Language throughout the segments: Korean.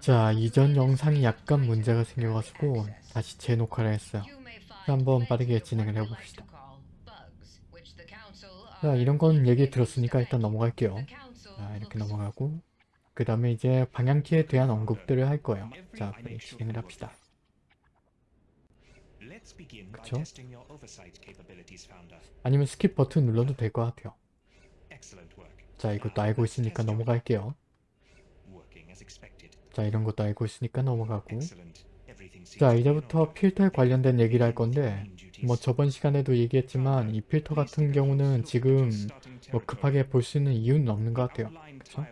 자 이전 영상이 약간 문제가 생겨가지고 다시 재녹화를 했어요. 한번 빠르게 진행을 해봅시다. 자 이런 건 얘기 들었으니까 일단 넘어갈게요. 자 이렇게 넘어가고 그 다음에 이제 방향키에 대한 언급들을 할 거예요. 자 빨리 진행을 합시다. 그쵸? 아니면 skip 버튼 눌러도 될 것 같아요. 자 이것도 알고 있으니까 넘어갈게요. 자 이런 것도 알고 있으니까 넘어가고. 자 이제부터 필터에 관련된 얘기를 할 건데 뭐 저번 시간에도 얘기했지만 이 필터 같은 경우는 지금 뭐 급하게 볼 수 있는 이유는 없는 것 같아요. 그쵸?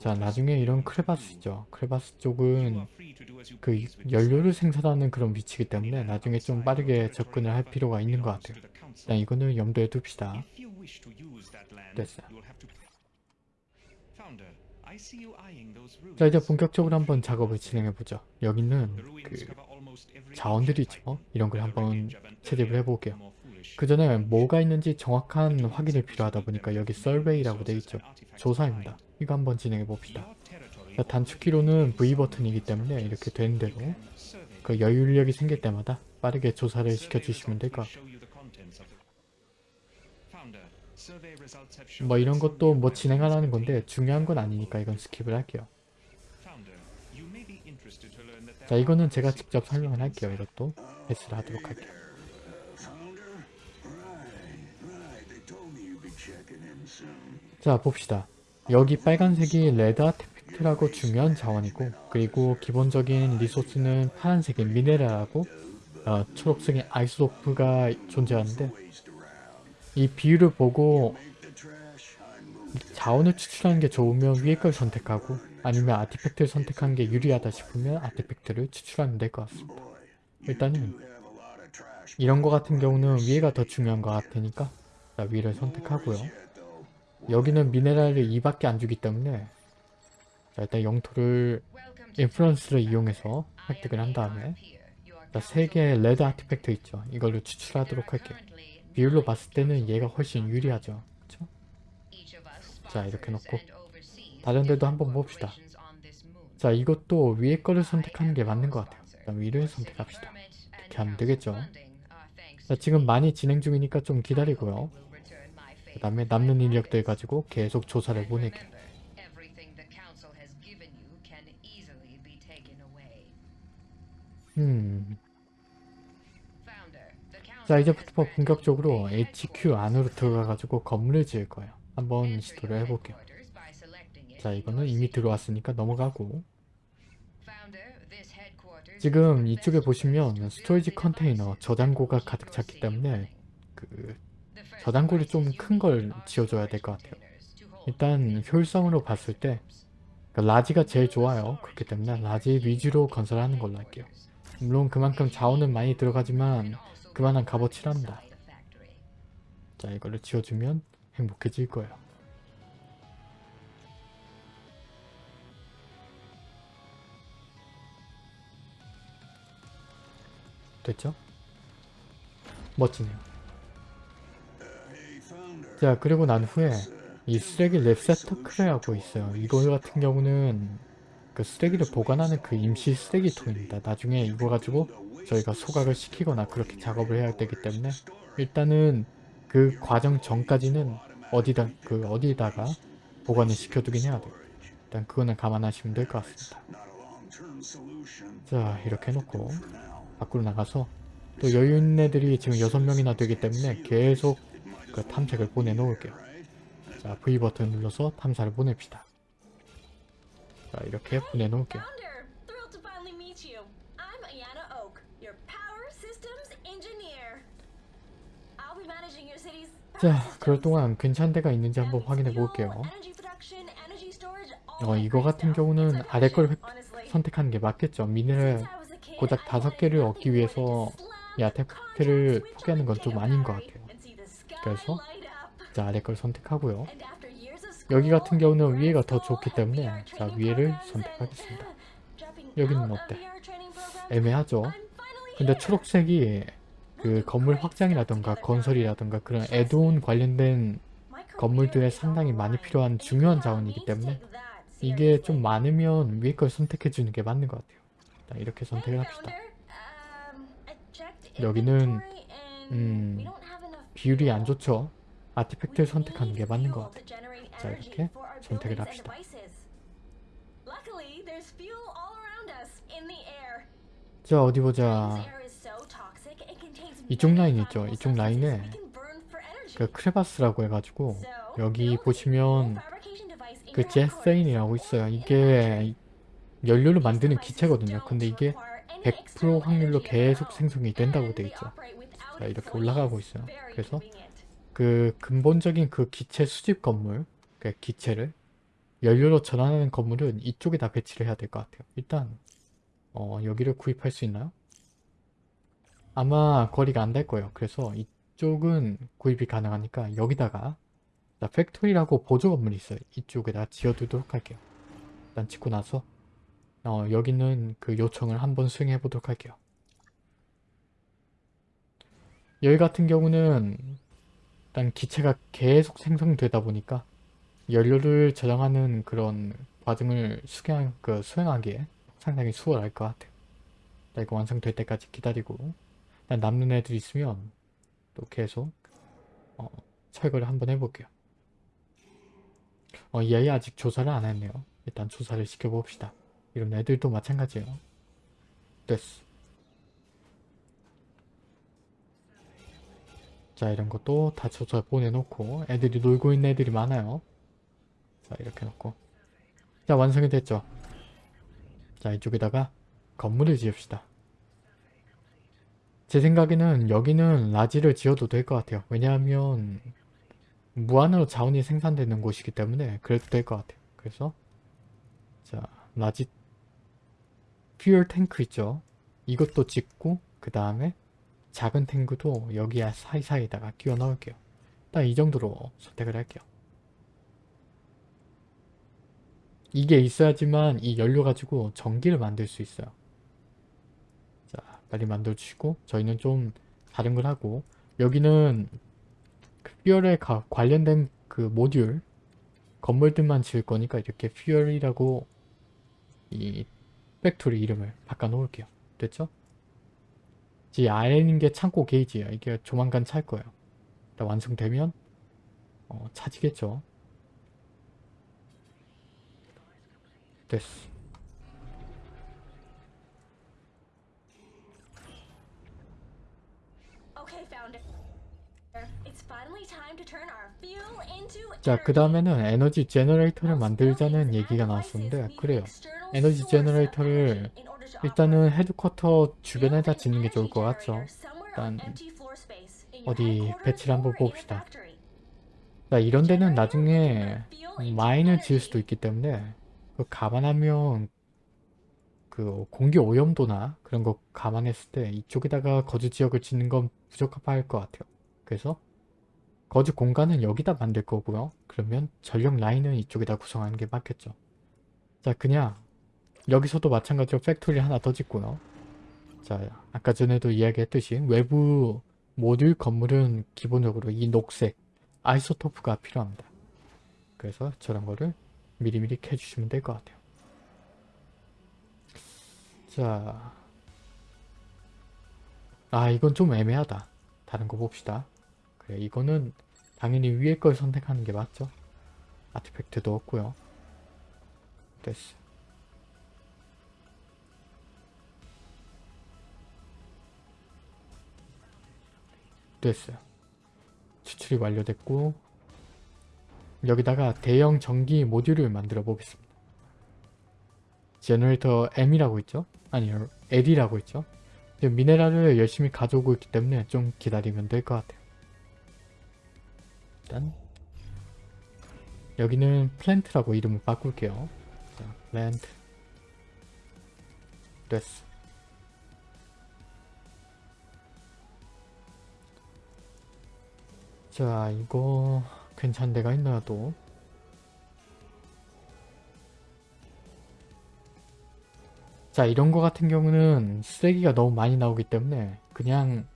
자 나중에 이런 크레바스 있죠. 크레바스 쪽은 그 연료를 생산하는 그런 위치이기 때문에 나중에 좀 빠르게 접근을 할 필요가 있는 것 같아요. 일단 이거는 염두에 둡시다. 됐어요 자 이제 본격적으로 한번 작업을 진행해보죠. 여기는 그 자원들이 있죠. 이런 걸 한번 채집을 해볼게요. 그 전에 뭐가 있는지 정확한 확인이 필요하다 보니까 여기 서베이라고 되어 있죠. 조사입니다. 이거 한번 진행해봅시다. 자, 단축키로는 V 버튼이기 때문에 이렇게 되는 대로 그 여유력이 생길 때마다 빠르게 조사를 시켜주시면 될 것 같아요. 뭐 이런 것도 뭐 진행하라는 건데 중요한 건 아니니까 이건 skip을 할게요. 자 이거는 제가 직접 설명을 할게요. 이것도 패스를 하도록 할게요. 자 봅시다. 여기 빨간색이 red artifact라고 중요한 자원이고 그리고 기본적인 resource는 파란색인 미네랄하고 어, 초록색인 아이소토프가 존재하는데 이 비율을 보고 자원을 추출하는 게 좋으면 위에 걸 선택하고 아니면 아티팩트를 선택하는 게 유리하다 싶으면 아티팩트를 추출하면 될 것 같습니다. 일단은 이런 거 같은 경우는 위에가 더 중요한 것 같으니까 위를 선택하고요. 여기는 미네랄을 2밖에 안 주기 때문에 자, 일단 영토를 인플루언스를 이용해서 획득을 한 다음에 자, 3개의 레드 아티팩트 있죠. 이걸로 추출하도록 할게요. 비율로 봤을 때는 얘가 훨씬 유리하죠. 그쵸? 자 이렇게 놓고 다른 데도 한번 봅시다. 자 이것도 위에 거를 선택하는 게 맞는 것 같아요. 일단 위를 선택합시다. 이렇게 하면 되겠죠. 자 지금 많이 진행 중이니까 좀 기다리고요. 그 다음에 남는 인력들 가지고 계속 조사를 보내게. 음... 자 이제부터 본격적으로 HQ 안으로 들어가가지고 건물을 지을 거예요. 한번 시도를 해볼게요. 자 이거는 이미 들어왔으니까 넘어가고 지금 이쪽에 보시면 스토리지 컨테이너 저장고가 가득 찼기 때문에 그 저장고를 좀 큰 걸 지어줘야 될 것 같아요. 일단 효율성으로 봤을 때 그러니까 large가 제일 좋아요. 그렇기 때문에 large 위주로 건설하는 걸로 할게요. 물론 그만큼 자원은 많이 들어가지만 그만한 값어치랍니다. 자 이거를 지어주면 행복해질 거예요. 됐죠? 멋지네요. 자 그리고 난 후에 이 쓰레기 랩세터크레하고 있어요. 이거 같은 경우는 그 쓰레기를 보관하는 그 임시 쓰레기통입니다. 나중에 이거 가지고 저희가 소각을 시키거나 그렇게 작업을 해야 되기 때문에 일단은 그 과정 전까지는 어디다 그 어디다가 보관을 시켜두긴 해야 돼요. 일단 그거는 감안하시면 될 것 같습니다. 자 이렇게 해놓고 밖으로 나가서 또 여유 있는 애들이 지금 6명이나 되기 때문에 계속 그 탐색을 보내놓을게요. 자 V 버튼 눌러서 탐사를 보냅시다. 자 이렇게 보내놓을게요. 자 그럴 동안 괜찮은 데가 있는지 한번 확인해 볼게요. 어 이거 같은 경우는 아래 걸 선택하는 게 맞겠죠. 미네랄 고작 다섯 개를 얻기 위해서 이 아테팩트를 포기하는 건 좀 아닌 것 같아요. 그래서 자 아래 걸 선택하고요. 여기 같은 경우는 위에가 더 좋기 때문에 자 위에를 선택하겠습니다. 여기는 어때? 애매하죠? 근데 초록색이 그 건물 확장이라던가 건설이라던가 그런 애드온 관련된 건물들에 상당히 많이 필요한 중요한 자원이기 때문에 이게 좀 많으면 위에 걸 선택해 주는 게 맞는 것 같아요. 일단 이렇게 선택을 합시다. 여기는 음, 비율이 안 좋죠. 아티팩트를 선택하는 게 맞는 것 같아요. 자 이렇게 선택을 합시다. 자 어디 보자. 이쪽 라인 있죠. 이쪽 라인에 그 크레바스라고 해가지고 여기 보시면 그 제세인이라고 있어요. 이게 연료를 만드는 기체거든요. 근데 이게 100% 확률로 계속 생성이 된다고 돼 있죠. 자 이렇게 올라가고 있어요. 그래서 그 근본적인 그 기체 수집 건물, 그 기체를 연료로 전환하는 건물은 이쪽에다 배치를 해야 될 것 같아요. 일단 어, 여기를 구입할 수 있나요? 아마 거리가 안 될 거예요. 그래서 이쪽은 구입이 가능하니까 여기다가 자, factory라고 보조 건물이 있어요. 이쪽에다 지어두도록 할게요. 일단 짓고 나서 어, 여기는 그 요청을 한번 수행해 보도록 할게요. 여기 같은 경우는 일단 기체가 계속 생성되다 보니까 연료를 저장하는 그런 과정을 수행, 그 수행하기에 상당히 수월할 것 같아요. 자, 이거 완성될 때까지 기다리고 일단 남는 애들 있으면 또 계속 어, 철거를 한번 해볼게요. 어, 이 아이 아직 조사를 안 했네요. 일단 조사를 시켜봅시다. 이런 애들도 마찬가지예요. 됐어. 자 이런 것도 다 조사 보내놓고 애들이 놀고 있는 애들이 많아요. 자 이렇게 놓고 자 완성이 됐죠. 자 이쪽에다가 건물을 지읍시다. 제 생각에는 여기는 large를 지어도 될 것 같아요. 왜냐하면 무한으로 자원이 생산되는 곳이기 때문에 그래도 될 것 같아요. 그래서 자 large fuel tank 있죠. 이것도 짓고 그 다음에 작은 탱크도 여기 사이사이에다가 끼워 넣을게요. 딱 이 정도로 선택을 할게요. 이게 있어야지만 이 연료 가지고 전기를 만들 수 있어요. 자 빨리 만들어 주시고 저희는 좀 다른 걸 하고 여기는 그 fuel에 가, 관련된 그 모듈 건물들만 지을 거니까 이렇게 fuel이라고 이 factory 이름을 바꿔 놓을게요. 됐죠? 이 아래 있는 게 창고 게이지예요. 이게 조만간 찰 거예요. 완성되면 어, 차지겠죠. 됐어. 자, 그 다음에는 energy generator를 만들자는 얘기가 나왔었는데 그래요. energy generator를 일단은 headquarter 주변에다 짓는 게 좋을 것 같죠. 일단 어디 배치를 한번 봅시다. 자, 이런 데는 나중에 마인을 지을 수도 있기 때문에 그 감안하면 그 공기 오염도나 그런 거 감안했을 때 이쪽에다가 거주 지역을 짓는 건 부적합할 것 같아요. 그래서 거주 공간은 여기다 만들 거고요. 그러면 전력 라인은 이쪽에다 구성하는 게 맞겠죠. 자 그냥 여기서도 마찬가지로 factory 하나 더 짓고요. 자 아까 전에도 이야기했듯이 외부 모듈 건물은 기본적으로 이 녹색 isotope가 필요합니다. 그래서 저런 거를 미리미리 캐주시면 될 것 같아요. 자, 아 이건 좀 애매하다. 다른 거 봅시다. 그래 이거는 당연히 위에 걸 선택하는 게 맞죠? artifact도 없고요. 됐어. 됐어요. 추출이 완료됐고 여기다가 대형 전기 모듈을 만들어 보겠습니다. generator M이라고 있죠? 아니요 L이라고 있죠? 미네랄을 열심히 가져오고 있기 때문에 좀 기다리면 될 것 같아요. 일단 여기는 플랜트라고 이름을 바꿀게요. 자, 플랜트 됐어. 자 이거 괜찮은 데가 있나요 또? 자 이런 거 같은 경우는 쓰레기가 너무 많이 나오기 때문에 그냥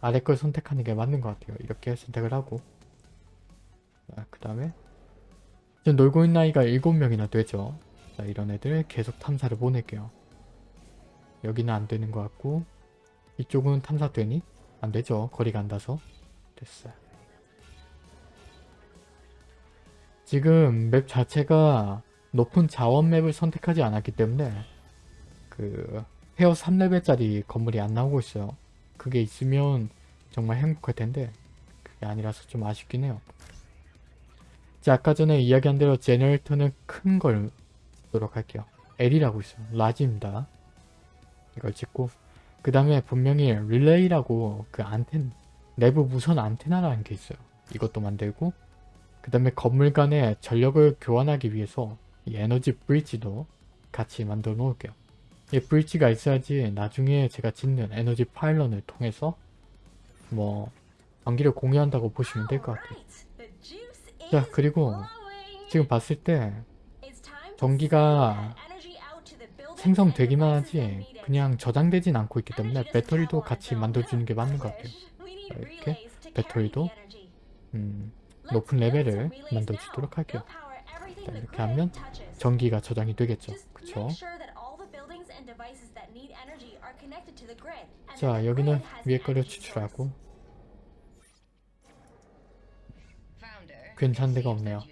아래 걸 선택하는 게 맞는 것 같아요. 이렇게 선택을 하고 그 다음에 지금 놀고 있는 아이가 7명이나 되죠. 자 이런 애들 계속 탐사를 보낼게요. 여기는 안 되는 것 같고 이쪽은 탐사 되니? 안 되죠. 거리가 안 닿아서. 됐어요. 지금 맵 자체가 높은 자원 맵을 선택하지 않았기 때문에 그 헤어 3레벨짜리 건물이 안 나오고 있어요. 그게 있으면 정말 행복할 텐데 그게 아니라서 좀 아쉽긴 해요. 자 아까 전에 이야기한 대로 generator는 큰 걸 쓰도록 할게요. L이라고 있어요. large입니다. 이걸 찍고 그 다음에 분명히 릴레이라고 그 안텐 내부 무선 안테나라는 게 있어요. 이것도 만들고 그 다음에 건물 간의 전력을 교환하기 위해서 이 에너지 브릿지도 같이 만들어 놓을게요. 이 브릿지가 있어야지 나중에 제가 짓는 에너지 파일런을 통해서 뭐 전기를 공유한다고 보시면 될 것 같아요. 자 그리고 지금 봤을 때 전기가 생성되기만 하지 그냥 저장되진 않고 있기 때문에 배터리도 같이 만들어주는 게 맞는 것 같아요. 이렇게 배터리도 음, 높은 레벨을 만들어주도록 할게요. 자, 이렇게 하면 전기가 저장이 되겠죠. 그쵸? 자 여기는 위에 거를 추출하고 괜찮은 데가 없네요.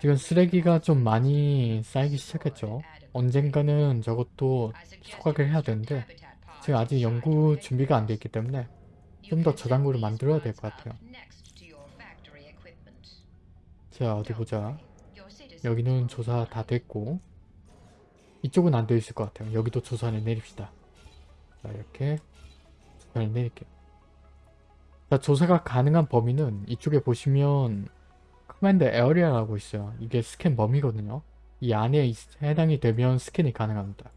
지금 쓰레기가 좀 많이 쌓이기 시작했죠. 언젠가는 저것도 소각을 해야 되는데 지금 아직 연구 준비가 안 돼 있기 때문에 좀 더 저장고를 만들어야 될 것 같아요. 자 어디 보자. 여기는 조사 다 됐고 이쪽은 안 되어 있을 것 같아요. 여기도 조사를 내립시다. 자 이렇게 조사를 내릴게요. 자 조사가 가능한 범위는 이쪽에 보시면 command area라고 있어요. 이게 스캔 범위거든요. 이 안에 있- 해당이 되면 스캔이 가능합니다.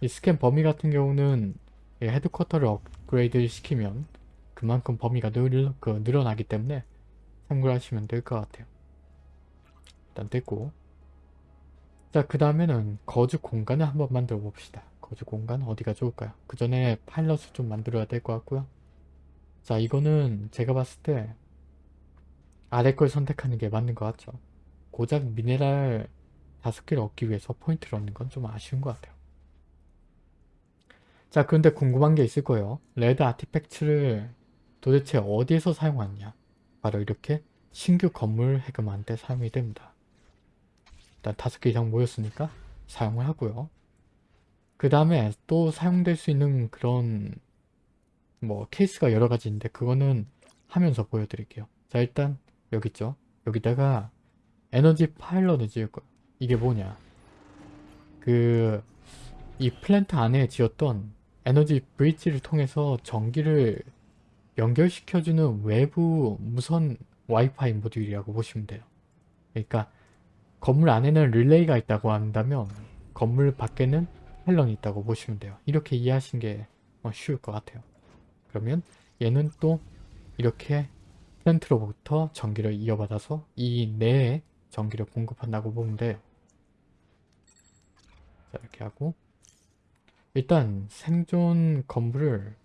이 스캔 범위 같은 경우는 이 headquarter를 업그레이드 시키면 그만큼 범위가 늘, 그, 늘어나기 때문에 참고를 하시면 될 것 같아요. 일단 됐고 자 그 다음에는 거주 공간을 한번 만들어 봅시다. 거주 공간 어디가 좋을까요? 그 전에 pylon을 좀 만들어야 될 것 같고요. 자 이거는 제가 봤을 때 아래 걸 선택하는 게 맞는 것 같죠. 고작 미네랄 다섯 개를 얻기 위해서 포인트를 얻는 건 좀 아쉬운 것 같아요. 자 그런데 궁금한 게 있을 거예요. 레드 아티팩트를 도대체 어디에서 사용하느냐. 바로 이렇게 신규 건물 데 사용이 됩니다. 일단 다섯 개 이상 모였으니까 사용을 하고요. 그 다음에 또 사용될 수 있는 그런 뭐 케이스가 여러 가지 있는데 그거는 하면서 보여드릴게요. 자 일단 여기 있죠. 여기다가 에너지 파일럿을 지을 거예요. 이게 뭐냐. 그 이 플랜트 안에 지었던 에너지 브릿지를 통해서 전기를 연결시켜주는 외부 무선 와이파이 모듈이라고 보시면 돼요. 그러니까 건물 안에는 릴레이가 있다고 한다면 건물 밖에는 헬런이 있다고 보시면 돼요. 이렇게 이해하신 게 어, 쉬울 것 같아요. 그러면 얘는 또 이렇게 플랜트로부터 전기를 이어받아서 이 내에 전기를 공급한다고 보면 돼요. 자 이렇게 하고 일단 생존 건물을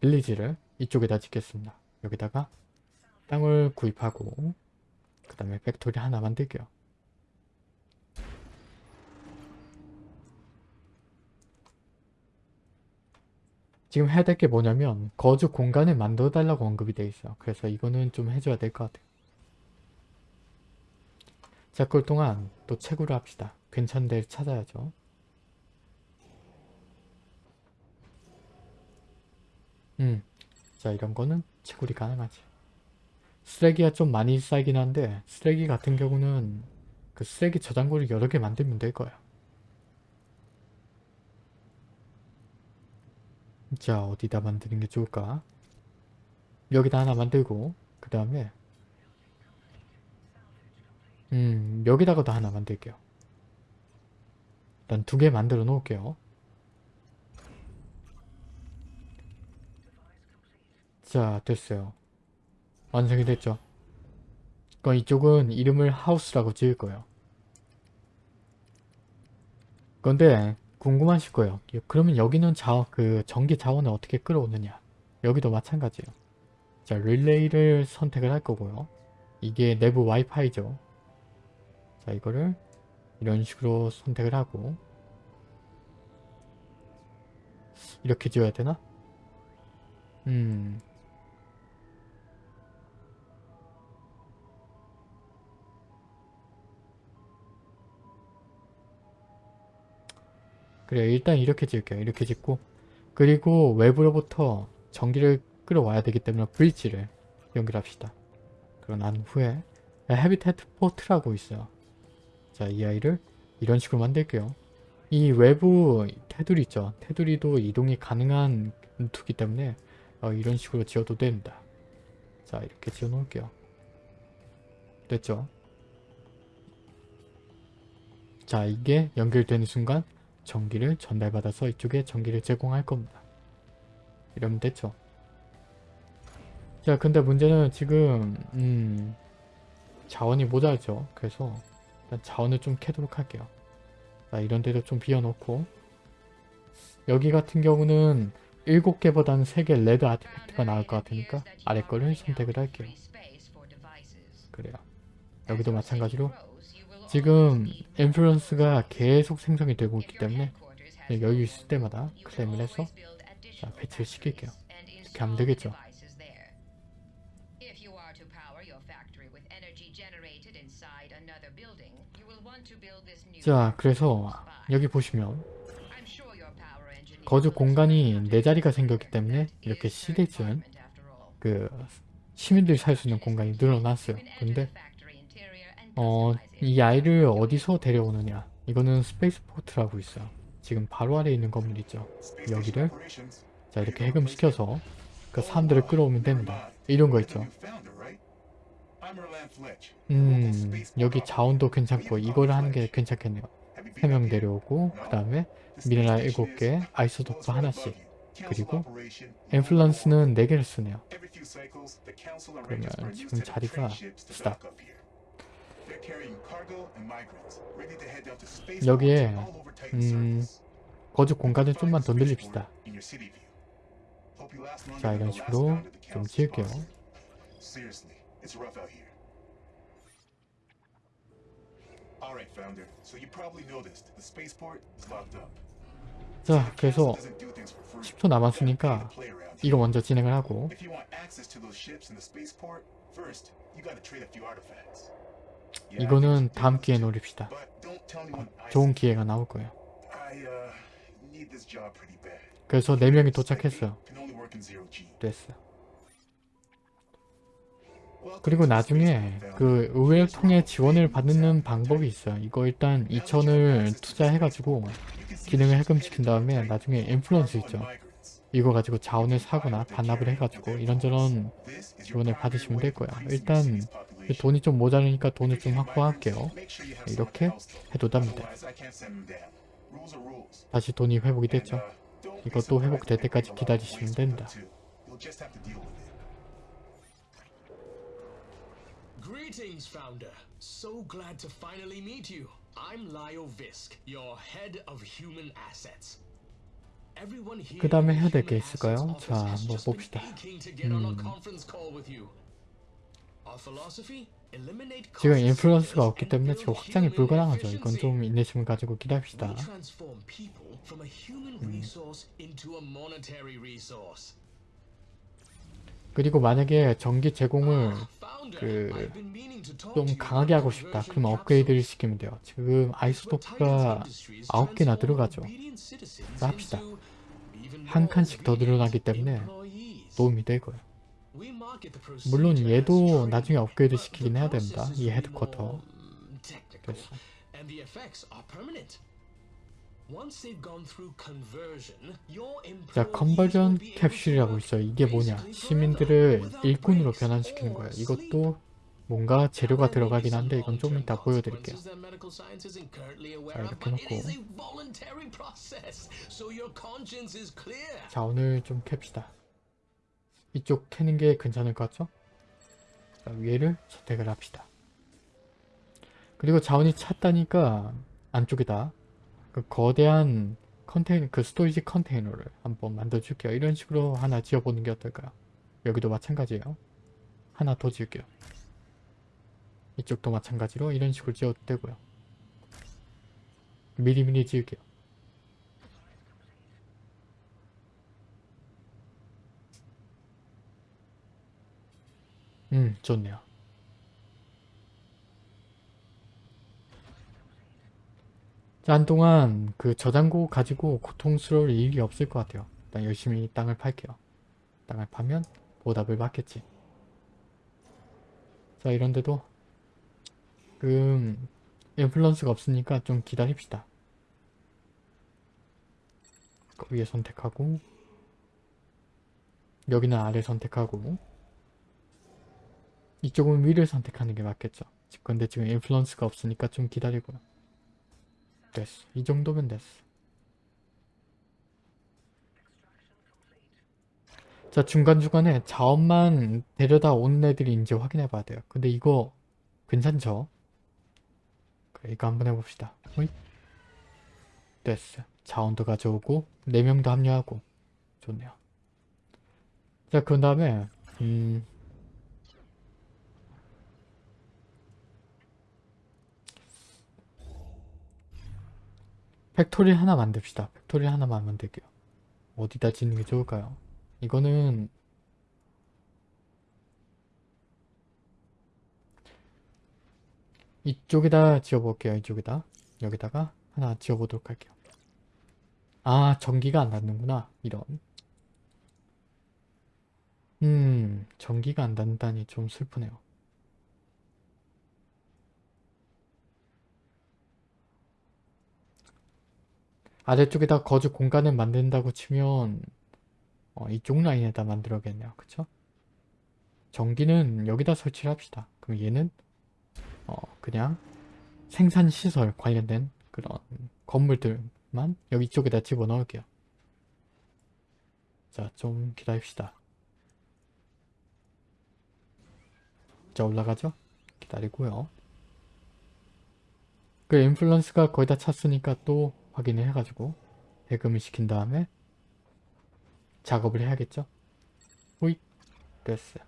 빌리지를 이쪽에다 짓겠습니다. 여기다가 땅을 구입하고 그 다음에 factory 하나 만들게요. 지금 해야 될 게 뭐냐면 거주 공간을 만들어 달라고 언급이 돼 있어요. 그래서 이거는 좀 해줘야 될 것 같아요. 자, 그럴 동안 또 채굴을 합시다. 괜찮은 데를 찾아야죠. 음, 자 이런 거는 채굴이 가능하지. 쓰레기가 좀 많이 쌓이긴 한데 쓰레기 같은 경우는 그 쓰레기 저장고를 여러 개 만들면 될 거야. 자 어디다 만드는 게 좋을까? 여기다 하나 만들고 그 다음에 음 여기다가도 하나 만들게요. 일단 두 개 만들어 놓을게요. 자 됐어요. 완성이 됐죠. 그럼 이쪽은 이름을 하우스라고 지을 거예요. 그런데 궁금하실 거예요. 그러면 여기는 자, 그 전기 자원을 어떻게 끌어오느냐? 여기도 마찬가지예요. 자 릴레이를 선택을 할 거고요. 이게 내부 와이파이죠. 자 이거를 이런 식으로 선택을 하고 이렇게 지어야 되나? 음 그래 일단 이렇게 지을게요. 이렇게 짓고 그리고 외부로부터 전기를 끌어와야 되기 때문에 브릿지를 연결합시다. 그러고 난 후에 헤비테트 포트라고 있어요. 자, 이 아이를 이런 식으로 만들게요. 이 외부 테두리 있죠. 테두리도 이동이 가능한 루트기 때문에 어, 이런 식으로 지어도 됩니다. 자, 이렇게 지어 놓을게요. 됐죠? 자, 이게 연결되는 순간 전기를 전달받아서 이쪽에 전기를 제공할 겁니다. 이러면 됐죠? 자, 근데 문제는 지금 음, 자원이 모자르죠. 그래서 일단 자원을 좀 캐도록 할게요. 자, 이런 데도 좀 비워놓고 여기 같은 경우는 7개보다는 3개 red artifact가 나을 것 같으니까 아래 거를 선택을 할게요. 그래요. 여기도 마찬가지로 지금 influence가 계속 생성이 되고 있기 때문에 여유 있을 때마다 클레임을 해서 자, 배치를 시킬게요. 이렇게 하면 되겠죠. 자, 그래서 여기 보시면 거주 공간이 네 자리가 생겼기 때문에 이렇게 시대즌 그 시민들이 살 수 있는 공간이 늘어났어요. 근데 어, 이 아이를 어디서 데려오느냐 이거는 스페이스포트라고 있어요. 지금 바로 아래에 있는 건물 있죠. 여기를 자 이렇게 해금시켜서 그 사람들을 끌어오면 됩니다. 이런 거 있죠. 음 여기 자원도 괜찮고 이걸 하는 게 괜찮겠네요. 3명 데려오고 그 다음에 미네랄 7개, isotope 하나씩 그리고 influence는 4개를 쓰네요. 그러면 지금 자리가 stop 여기에 음, 거주 공간을 좀만 더 늘립시다. 자 이런 식으로 좀 지을게요. 자 그래서 10초 남았으니까 이거 먼저 진행을 하고 이거는 다음 기회에 노립시다. 어, 좋은 기회가 나올 거예요. 그래서 4명이 도착했어요. 됐어요. 그리고 나중에 그 의회를 통해 지원을 받는 방법이 있어요. 이거 일단 2천을 투자해가지고 기능을 해금시킨 다음에 나중에 인플루언스 있죠. 이거 가지고 자원을 사거나 반납을 해가지고 이런저런 지원을 받으시면 될 거야. 일단 돈이 좀 모자르니까 돈을 좀 확보할게요. 이렇게 해도 됩니다. 다시 돈이 회복이 됐죠. 이것도 회복될 때까지 기다리시면 됩니다. Greetings, founder. So glad to finally meet you. I'm Lyle Visk, your head of human assets. Everyone here 그 다음에 해야 될 게 있을까요? 자, 한번 봅시다. 음. 지금 인플루언스가 없기 때문에 지금 확장이 불가능하죠. 이건. 좀 인내심을 가지고 기다립시다. Resource. 그리고 만약에 전기 제공을 그 좀 강하게 하고 싶다. 그러면 업그레이드를. 시키면 돼요. 지금 아이소토프가 9개나 들어가죠. 자, 합시다. 한 칸씩 더 늘어나기 때문에 도움이 될 거예요. 물론 얘도 나중에 업그레이드 시키긴 해야 됩니다. 이 헤드쿼터. 자, 컨버전 캡슐이라고 있어요. 이게 뭐냐? 시민들을 일꾼으로 변환시키는 거예요. 이것도 뭔가 재료가 들어가긴 한데 이건 좀 이따 보여드릴게요. 자, 이렇게 놓고 자원을 좀 캡시다. 이쪽 캐는 게 괜찮을 것 같죠? 자, 위에를 선택을 합시다. 그리고 자원이 찼다니까 안쪽에다 그 거대한 컨테이너, 그 storage container를 한번 만들어 줄게요. 이런 식으로 하나 지어보는 게 어떨까요? 여기도 마찬가지예요. 하나 더 지을게요. 이쪽도 마찬가지로 이런 식으로 지어도 되고요. 미리미리 지을게요. 음, 좋네요. 자, 한동안 그 저장고 가지고 고통스러울 일이 없을 것 같아요. 일단 열심히 땅을 팔게요. 땅을 파면 보답을 받겠지. 자, 이런데도 그 인플루언스가 없으니까 좀 기다립시다. 그 위에 선택하고 여기는 아래 선택하고 이쪽은 위를 선택하는 게 맞겠죠. 근데 지금 인플루언스가 없으니까 좀 기다리고요. 됐어. 이 정도면 됐어. 자 중간중간에 자원만 데려다 오는 애들인지 확인해 봐야 돼요. 근데 이거 괜찮죠? 그래 이거 한번 해봅시다. 호잇. 됐어. 자원도 가져오고 4명도 합류하고 좋네요. 자 그런 다음에 음 factory 하나 만듭시다. factory 하나만 만들게요. 어디다 짓는 게 좋을까요? 이거는 이쪽에다 지어볼게요. 이쪽에다 여기다가 하나 지어보도록 할게요. 아 전기가 안 닿는구나. 이런 음 전기가 안 닿는다니 좀 슬프네요. 아래쪽에다 거주 공간을 만든다고 치면 어, 이쪽 라인에다 만들어야겠네요. 그쵸? 전기는 여기다 설치를 합시다. 그럼 얘는 어, 그냥 생산시설 관련된 그런 건물들만 여기 쪽에다 집어넣을게요. 자, 좀 기다립시다. 자, 올라가죠? 기다리고요. 그 인플루언스가 거의 다 찼으니까 또 확인을 해가지고 대금을 시킨 다음에 작업을 해야겠죠? 호잇 됐어요.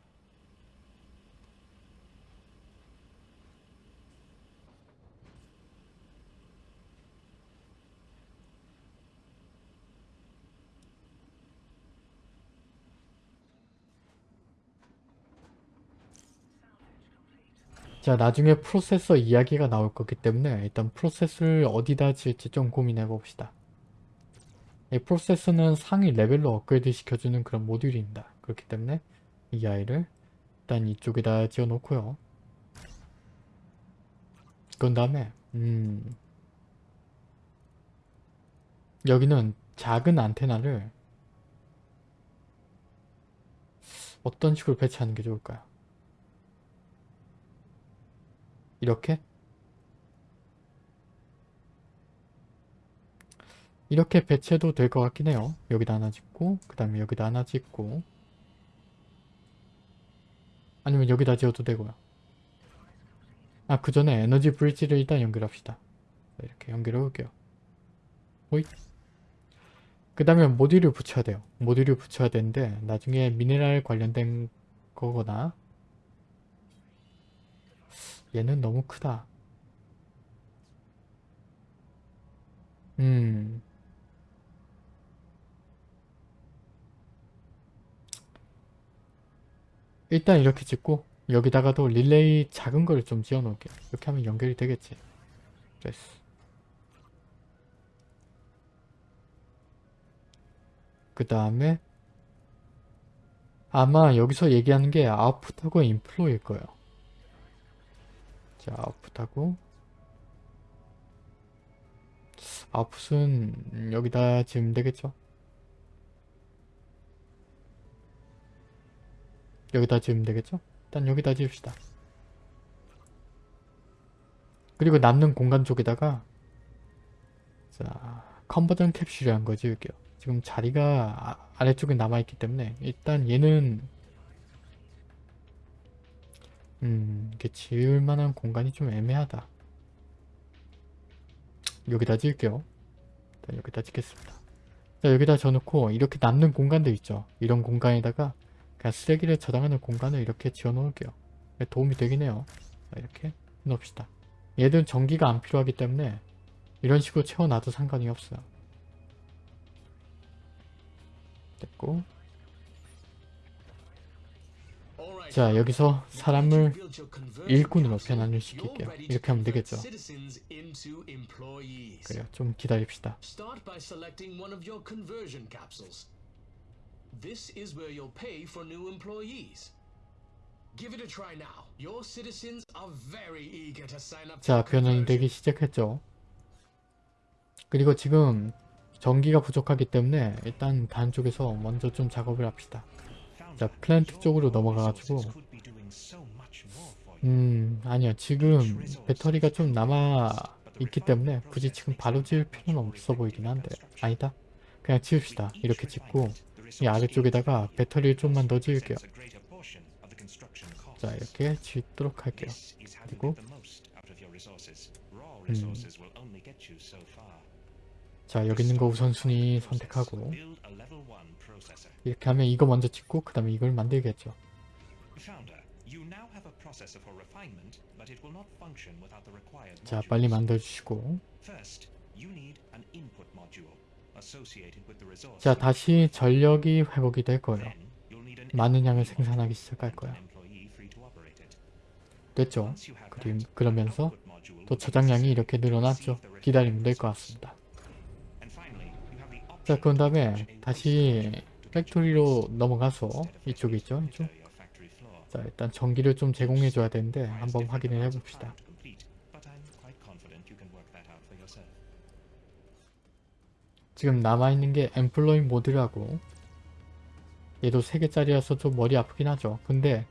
자 나중에 프로세서 이야기가 나올 거기 때문에 일단 프로세스를 어디다 지을지 좀 고민해 봅시다. 이 프로세서는 상위 레벨로 업그레이드 시켜주는 그런 모듈입니다. 그렇기 때문에 이 아이를 일단 이쪽에다 지어 놓고요. 그런 다음에 음 여기는 작은 안테나를 어떤 식으로 배치하는 게 좋을까요? 이렇게 이렇게 배치해도 될 것 같긴 해요. 여기다 하나 짓고 그 다음에 여기다 하나 짓고 아니면 여기다 지어도 되고요. 아 그 전에 에너지 브릿지를 일단 연결합시다. 이렇게 연결해 볼게요. 호잇 그 다음에 모듈을 붙여야 돼요. 모듈을 붙여야 되는데 나중에 미네랄 관련된 거거나 얘는 너무 크다. 음. 일단 이렇게 짓고 여기다가도 릴레이 작은 걸좀 지어 놓을게요. 이렇게 하면 연결이 되겠지. 됐어. 그 다음에 아마 여기서 얘기하는 게 아웃풋하고 인플로일 거예요. 자, 아웃풋하고 아웃풋은 여기다 지으면 되겠죠? 여기다 지으면 되겠죠? 일단 여기다 지읍시다. 그리고 남는 공간 쪽에다가 자, 컨버전 캡슐이라는 거 지을게요. 지금 자리가 아, 아래쪽에 남아있기 때문에 일단 얘는 음, 이게 지을 만한 공간이 좀 애매하다. 여기다 지을게요. 자, 여기다 짓겠습니다. 자, 여기다 져놓고 이렇게 남는 공간들 있죠. 이런 공간에다가 그냥 쓰레기를 저장하는 공간을 이렇게 지어 놓을게요. 도움이 되긴 해요. 자, 이렇게 해놓읍시다. 얘들은 전기가 안 필요하기 때문에 이런 식으로 채워놔도 상관이 없어요. 됐고 자 여기서 사람을 일꾼으로 변환시킬게요. ready to 이렇게 하면 되겠죠. 그래요. 좀 기다립시다. This is where you'll pay for new employees. Give it a try now. Your citizens are very eager to sign up 자 변환이. 되기 시작했죠. 그리고 지금 전기가 부족하기 때문에 일단 단 쪽에서 먼저 좀 작업을 합시다. 자 플랜트 쪽으로 넘어가가지고. 음 아니요. 지금 배터리가 좀 남아 있기 때문에 굳이 지금 바로 지을 필요는 없어 보이긴 한데. 아니다. 그냥 지읍시다. 이렇게 짓고 이 아래쪽에다가 배터리를 좀만 더 지을게요. 자 이렇게 짓도록 할게요. 그리고 음. 자 여기 있는 거 우선순위 선택하고 이렇게 하면 이거 먼저 짓고 그 다음에 이걸 만들겠죠. 자 빨리 만들어주시고. 자 다시 전력이 회복이 될 거예요. 많은 양을 생산하기 시작할 거야 됐죠? 그러면서 또 저장량이 이렇게 늘어났죠. 기다리면 될 것 같습니다. 자 그런 다음에 다시 factory로 넘어가서 이쪽에 있죠 이쪽? 자 일단 전기를 좀 제공해 줘야 되는데 한번 확인을 해 봅시다. 지금 남아있는 게 employ mode라고. 얘도 3개짜리라서 좀 머리 아프긴 하죠. 근데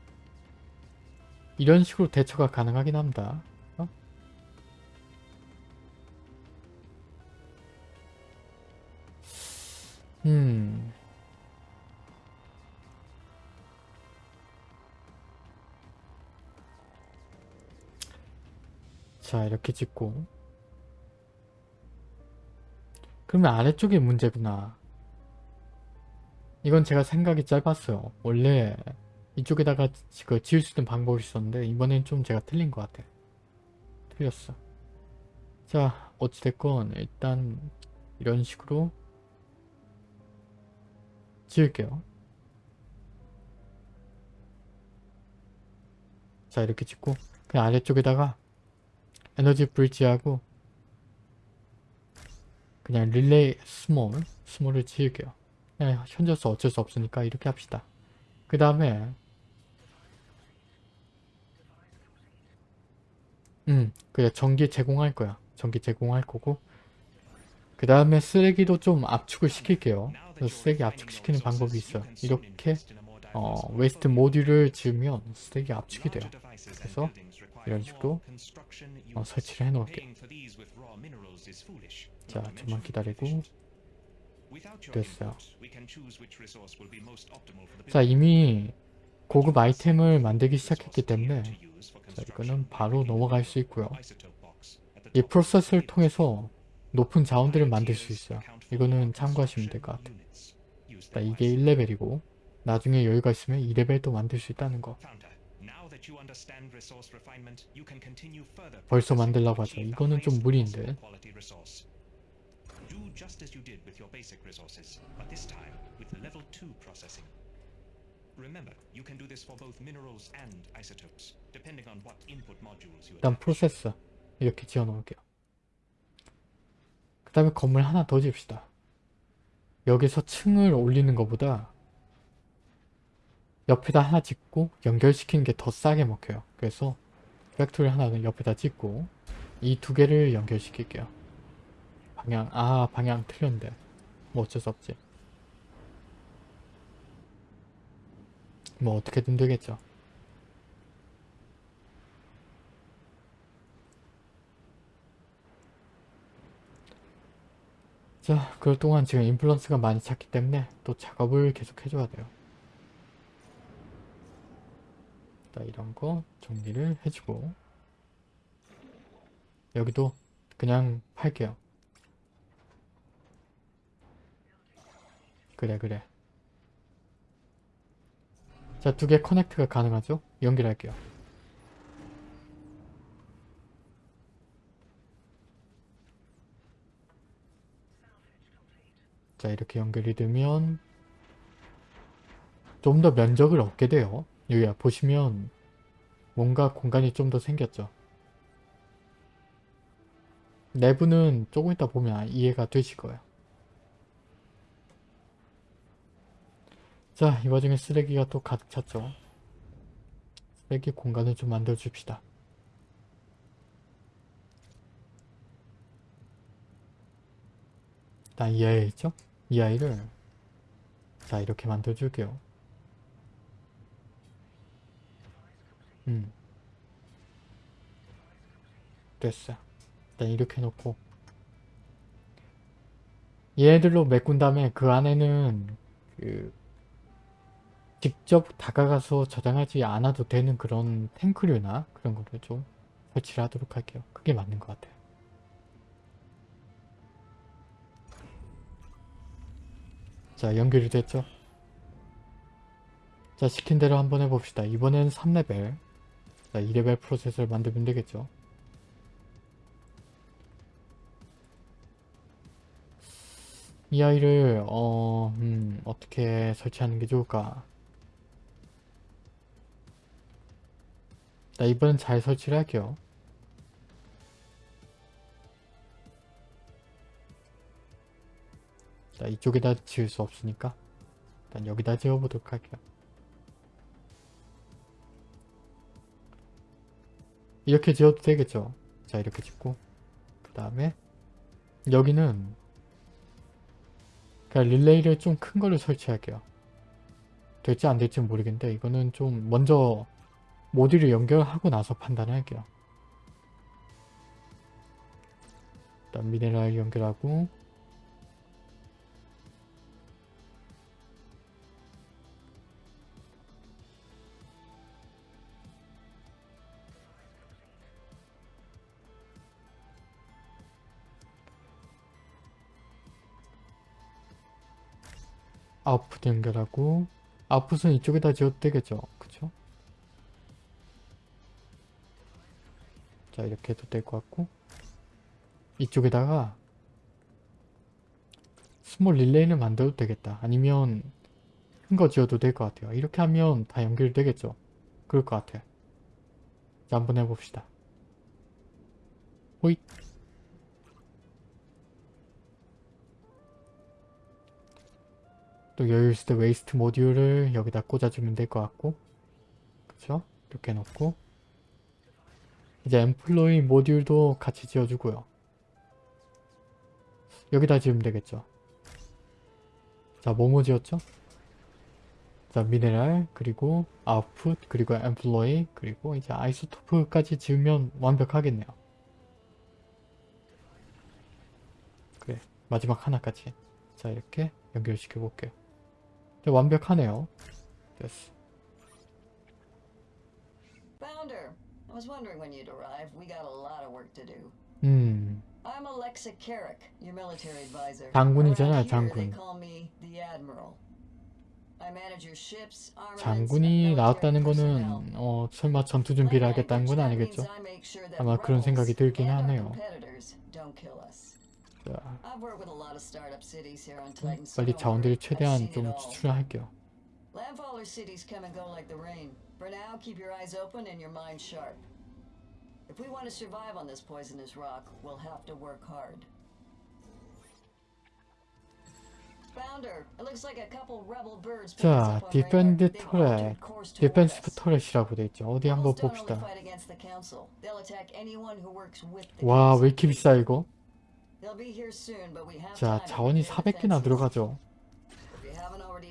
이런 식으로 대처가 가능하긴 합니다. 어? 음 자 이렇게 찍고. 그러면 아래쪽이 문제구나. 이건 제가 생각이 짧았어요. 원래 이쪽에다가 지- 그 지을 수 있는 방법이 있었는데 이번엔 좀 제가 틀린 것 같아. 틀렸어. 자 어찌됐건 일단 이런 식으로 지을게요. 자 이렇게 짓고 그냥 아래쪽에다가 에너지 브릿지하고 그냥 relay small small을 지을게요. 그냥 현재로서 어쩔 수 없으니까 이렇게 합시다. 그 다음에 음 그래 전기 제공할 거야. 전기 제공할 거고. 그 다음에 쓰레기도 좀 압축을 시킬게요. 쓰레기 압축시키는 방법이 있어요. 이렇게 어, waste module을 지으면 쓰레기 압축이 돼요. 그래서 이런 식으로 어, 설치를 해 놓을게요 자 좀만 기다리고. 됐어요. 자 이미 고급 아이템을 만들기 시작했기 때문에 자 이거는 바로 넘어갈 수 있고요. 이 프로세스를 통해서 높은 자원들을 만들 수 있어요. 이거는 참고하시면 될 것 같아요. 자 이게 1레벨이고 나중에 여유가 있으면 2레벨도 만들 수 있다는 거 벌써 만들라고 하죠 이거는 좀 무리인데 Do just as you did with your basic resources, but this time with level 2 processing. Remember, you can do this for both minerals and isotopes, depending on what input modules you 일단. 프로세스 이렇게 지어 놓을게요 그 다음에 건물 하나 더 지읍시다 여기서 층을 올리는 것보다 옆에다 하나 짓고 연결시키는 게 더 싸게 먹혀요. 그래서 factory 하나는 옆에다 짓고 이 두 개를 연결시킬게요. 방향 아 방향 틀렸는데. 뭐 어쩔 수 없지. 뭐 어떻게든 되겠죠. 자, 그럴 동안 지금 인플루언스가 많이 찼기 때문에 또 작업을 계속 해줘야 돼요. 자, 이런 거 정리를 해주고 여기도 그냥 팔게요. 그래, 그래. 자, 두 개 커넥트가 가능하죠? 연결할게요. 자, 이렇게 연결이 되면 좀 더 면적을 얻게 돼요. 여기 보시면 뭔가 공간이 좀 더 생겼죠. 내부는 조금 이따 보면 이해가 되실 거예요. 자, 이 와중에 쓰레기가 또 가득 찼죠. 쓰레기 공간을 좀 만들어 줍시다. 일단 이 아이 있죠? 이 아이를 자 이렇게 만들어 줄게요. 음. 됐어. 일단 이렇게 놓고 얘들로 메꾼 다음에 그 안에는 그 직접 다가가서 저장하지 않아도 되는 그런 탱크류나 그런 거를 좀 설치를 하도록 할게요. 그게 맞는 것 같아요. 자 연결이 됐죠? 자 시킨 대로 한번 해봅시다. 이번엔 3레벨 자 2레벨 프로세서를 만들면 되겠죠? 이 아이를 어... 음, 어떻게 설치하는 게 좋을까? 자 이번엔 잘 설치를 할게요. 자 이쪽에다 지을 수 없으니까 일단 여기다 지어보도록 할게요. 이렇게 지어도 되겠죠. 자 이렇게 짓고 그 다음에 여기는 그냥 릴레이를 좀큰 거를 설치할게요. 될지 안 될지 모르겠는데 이거는 좀 먼저 모듈을 연결하고 나서 판단할게요. 일단 미네랄 연결하고 아웃풋 연결하고. 아웃풋은 이쪽에다 지어도 되겠죠? 그쵸? 자 이렇게 해도 될 것 같고. 이쪽에다가 small relay를 만들어도 되겠다. 아니면 큰 거 지어도 될 것 같아요. 이렇게 하면 다 연결되겠죠? 그럴 것 같아요 자 한번 해봅시다. 호잇 또 여유 있을 때 waste module을 여기다 꽂아주면 될 것 같고. 그쵸? 이렇게 놓고. 이제 엠플로이 모듈도 같이 지어주고요. 여기다 지으면 되겠죠? 자 뭐뭐 지었죠? 자 미네랄 그리고 아웃풋 그리고 엠플로이 그리고 이제 아이소토프까지 지으면 완벽하겠네요. 그래 마지막 하나까지. 자 이렇게 연결시켜 볼게요. 자, 완벽하네요 됐어 I was wondering when you'd arrive. We got a lot of work to do. 음 I'm Alexa Carrick, your military advisor. they 장군. 장군이 나왔다는. 거는 어 설마 전투 준비를 하겠다는 건 아니겠죠? 아마 그런 생각이 들긴 하네요. 빨리. 자원들을 최대한 좀. 추출할게요. Landfaller cities come and go like the rain. For now, keep your eyes open and your mind sharp. If we want to survive on this poisonous rock, we'll have to work hard. Founder, it looks like a couple rebel birds picked us 자, 디펜드 터렛, us. 터렛이라고 돼 있죠. 어디 한번 봅시다. 와. 왜 이렇게 비싸 이거? 자, 자원이 prepare 400개나 defenses. 들어가죠.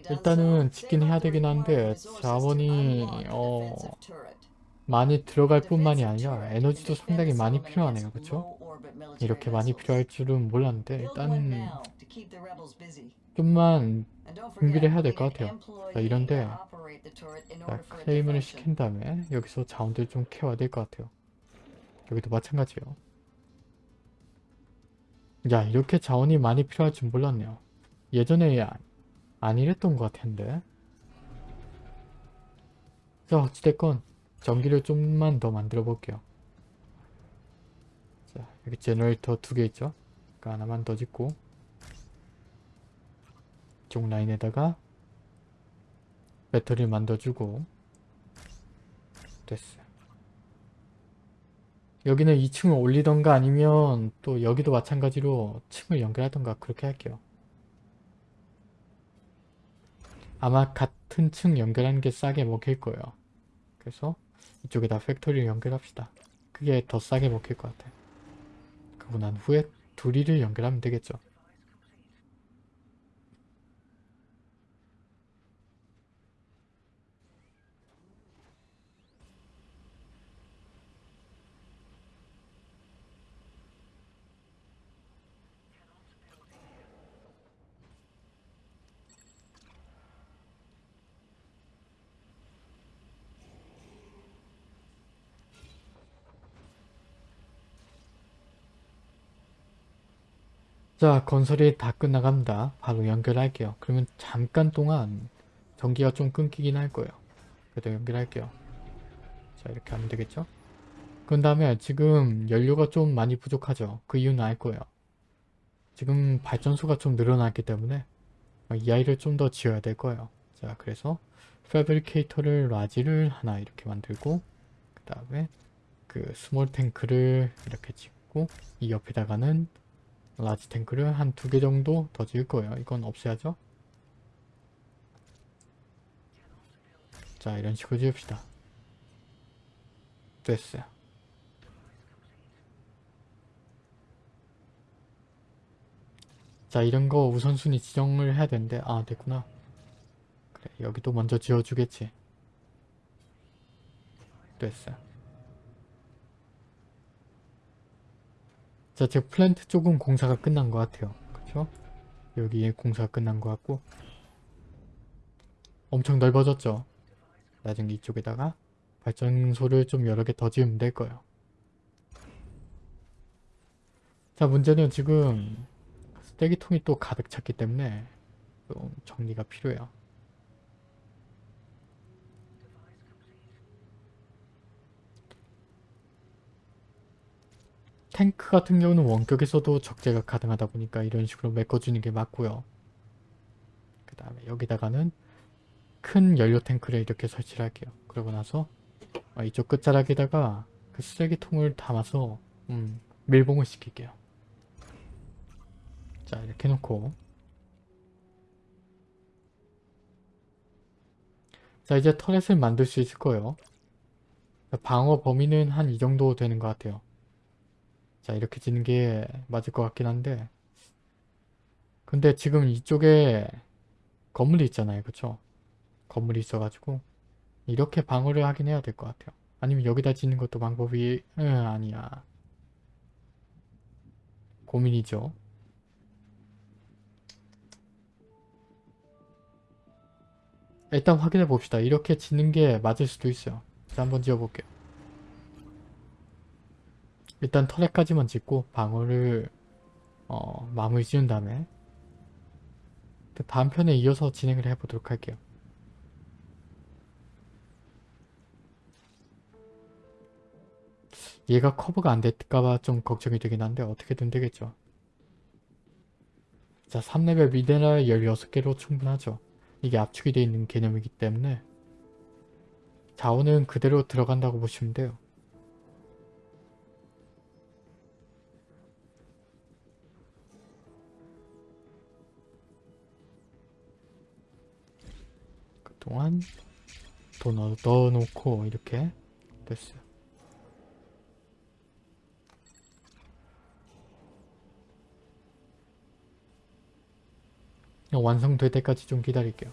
일단은 짓긴 해야 되긴 한데 자원이 어. 많이 들어갈 뿐만이 아니라 에너지도 상당히 많이 필요하네요. military 이렇게 많이. 필요할 줄은 몰랐는데 일단. 좀만 준비를 해야 될 것 같아요. 자, 이런데 자, function. 시킨 다음에 여기서 자원들 좀 케어야 될 것 같아요. 여기도 마찬가지요. 야 이렇게 자원이 많이 필요할 줄 몰랐네요. 예전에 아- 안 이랬던 것 같은데 자 어찌됐건 전기를 좀만 더 만들어 볼게요. 자 여기 제너레이터 두 개 있죠. 그러니까 하나만 더 짓고 이쪽 라인에다가 배터리를 만들어주고 됐어요. 여기는 2층을 올리던가 아니면 또 여기도 마찬가지로 층을 연결하던가 그렇게 할게요. 아마 같은 층 연결하는 게 싸게 먹힐 거예요. 그래서 이쪽에다 팩토리를 연결합시다. 그게 더 싸게 먹힐 것 같아요. 그러고 난 후에 둘이를 연결하면 되겠죠. 자 건설이 다 끝나갑니다. 바로 연결할게요. 그러면 잠깐 동안 전기가 좀 끊기긴 할 거예요. 그래도 연결할게요. 자 이렇게 하면 되겠죠? 그 다음에 지금 연료가 좀 많이 부족하죠. 그 이유는 알 거예요. 지금 발전소가 좀 늘어났기 때문에 이 아이를 좀 더 지어야 될 거예요. 자 그래서 패브리케이터를 라지를 하나 이렇게 만들고 그 다음에 그 small tank를 이렇게 짓고 이 옆에다가는 large tank를 한 두 개 정도 더 지을 거예요. 이건 없애야죠. 자 이런 식으로 지읍시다. 됐어요. 자 이런 거 우선순위 지정을 해야 되는데 아 됐구나. 그래 여기도 먼저 지어주겠지. 됐어요. 자, 제 플랜트 쪽은 공사가 끝난 것 같아요. 그쵸? 여기에 공사가 끝난 것 같고 엄청 넓어졌죠? 나중에 이쪽에다가 발전소를 좀 여러 개 더 지으면 될 거예요. 자, 문제는 지금 쓰레기통이 또 가득 찼기 때문에 좀 정리가 필요해요. 탱크 같은 경우는 원격에서도 적재가 가능하다 보니까 이런 식으로 메꿔주는 게 맞고요. 그 다음에 여기다가는 큰 연료 탱크를 이렇게 설치를 할게요. 그러고 나서 어, 이쪽 끝자락에다가 그 쓰레기통을 담아서 음, 밀봉을 시킬게요. 자 이렇게 놓고 자 이제 터렛을 만들 수 있을 거예요. 방어 범위는 한 이 정도 되는 것 같아요. 자 이렇게 지는 게 맞을 것 같긴 한데. 근데 지금 이쪽에 건물이 있잖아요. 그쵸? 건물이 있어가지고 이렇게 방어를 하긴 해야 될 것 같아요. 아니면 여기다 짓는 것도 방법이 응 아니야. 고민이죠. 일단 확인해 봅시다. 이렇게 짓는 게 맞을 수도 있어요. 자 한번 지어볼게요 일단 터렛까지만 짓고 방어를 어, 마무리 지은 다음에 다음 편에 이어서 진행을 해보도록 할게요. 얘가 커버가 안 될까봐 좀 걱정이 되긴 한데 어떻게든 되겠죠. 자 3레벨 미네랄 16개로 충분하죠. 이게 압축이 되어 있는 개념이기 때문에 자원은 그대로 들어간다고 보시면 돼요. 동안 돈 넣- 넣어놓고 이렇게 됐어요. 완성될 때까지 좀 기다릴게요.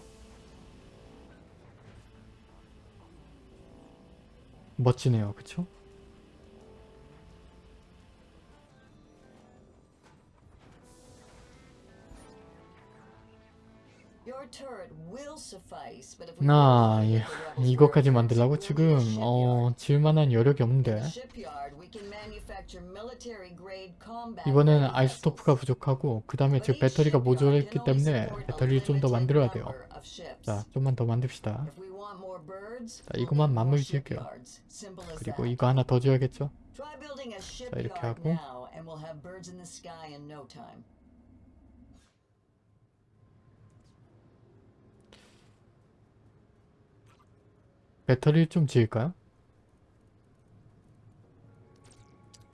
멋지네요. 그쵸? 이, the rebels 이것까지 만들라고 지금. 어 질만한 여력이 없는데 이번에는 vessels. 부족하고 그 다음에 지금 배터리가 모자랐기 때문에 배터리를 좀 더 만들어야 돼요. 자 좀만 더 만듭시다. 자, 이것만 마무리 지을게요. 그리고. 이거 하나 더 building a 이렇게 하고. now, and we'll have birds in the sky in no time. 배터리를 좀 지을까요?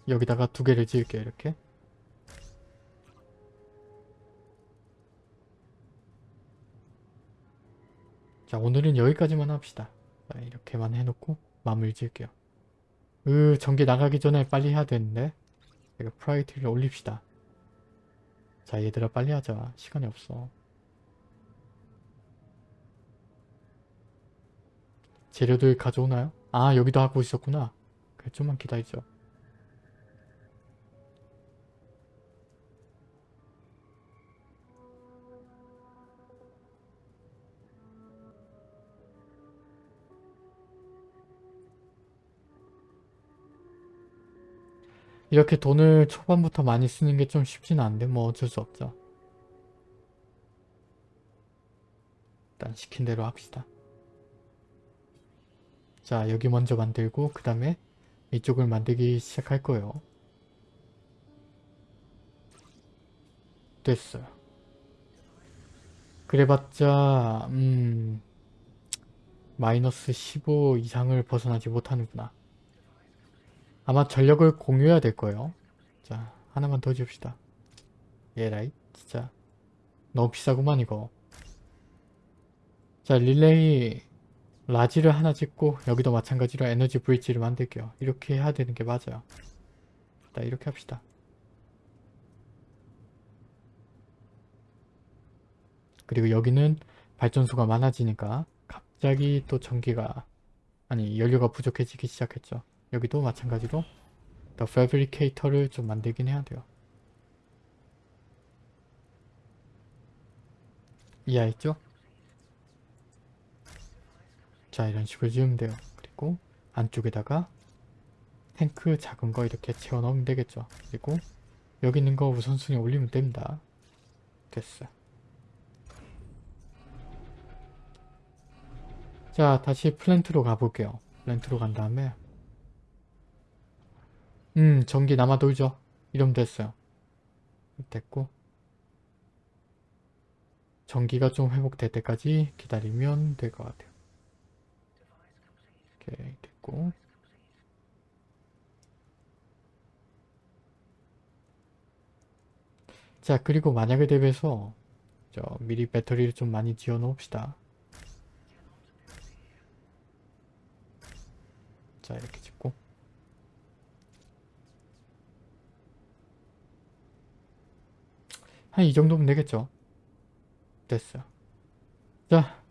여기다가 두 개를 지을게요 이렇게. 자 오늘은 여기까지만 합시다. 자, 이렇게만 해놓고 마무리 지을게요. 으 전기 나가기 전에 빨리 해야 되는데. 제가 프라이티를 올립시다. 자 얘들아 빨리 하자. 시간이 없어 재료들 가져오나요? 아 여기도 하고 있었구나. 그래 좀만 기다리죠. 이렇게 돈을 초반부터 많이 쓰는 게 좀 쉽지는 않은데 뭐 어쩔 수 없죠. 일단 시킨 대로 합시다 자 여기 먼저 만들고 그 다음에 이쪽을 만들기 시작할 거예요. 됐어요. 그래봤자 음 마이너스 15 이상을 벗어나지 못하는구나. 아마 전력을 공유해야 될 거예요. 자 하나만 더 줍시다. 예라이 진짜. 너무 비싸구만 이거. 자 릴레이 라지를 하나 짓고 여기도 마찬가지로 에너지 브릿지를 만들게요. 이렇게 해야 되는 게 맞아요. 자 이렇게 합시다. 그리고 여기는 발전소가 많아지니까 갑자기 또 전기가 아니 연료가 부족해지기 시작했죠. 여기도 마찬가지로 더 패브리케이터를 좀 만들긴 해야 돼요. 이해했죠? 자 이런 식으로 지으면 돼요. 그리고 안쪽에다가 탱크 작은 거 이렇게 채워 넣으면 되겠죠. 그리고 여기 있는 거 우선순위 올리면 됩니다. 됐어 자 다시 플랜트로 가볼게요. 플랜트로 간 다음에. 음 전기 남아 돌죠. 이러면 됐어요. 됐고. 전기가 좀 회복될 때까지 기다리면 될 것 같아요 오케이 됐고. 자 그리고 만약에 대비해서 저 미리 배터리를 좀 많이 지어 놓읍시다. 자 이렇게 짓고. 한 이 정도면 되겠죠? 됐어요 자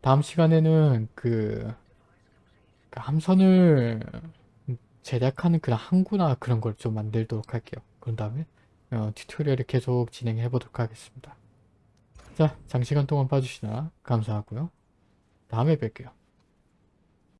다음 시간에는 그 그 함선을 제작하는 그런 항구나 그런 걸 좀 만들도록 할게요. 그런 다음에 어, 튜토리얼을 계속 진행해 보도록 하겠습니다. 자, 장시간 동안 봐주시나 감사하고요. 다음에 뵐게요.